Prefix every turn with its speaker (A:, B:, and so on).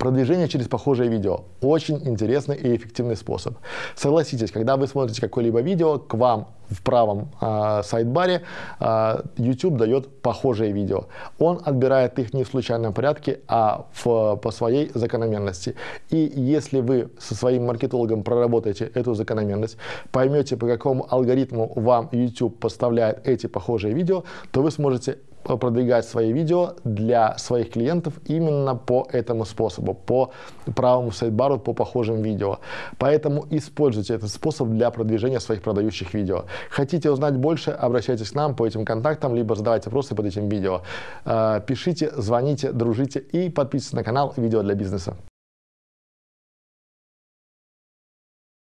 A: Продвижение через похожее видео – очень интересный и эффективный способ. Согласитесь, когда вы смотрите какое-либо видео, к вам в правом э, сайт-баре э, YouTube дает похожее видео. Он отбирает их не в случайном порядке, а в, по своей закономерности. И если вы со своим маркетологом проработаете эту закономерность, поймете, по какому алгоритму вам YouTube поставляет эти похожие видео, то вы сможете продвигать свои видео для своих клиентов именно по этому способу, по правому сайт-бару, по похожим видео. Поэтому используйте этот способ для продвижения своих продающих видео. Хотите узнать больше, обращайтесь к нам по этим контактам, либо задавайте вопросы под этим видео. Э, пишите, звоните, дружите и подписывайтесь на канал «Видео для бизнеса».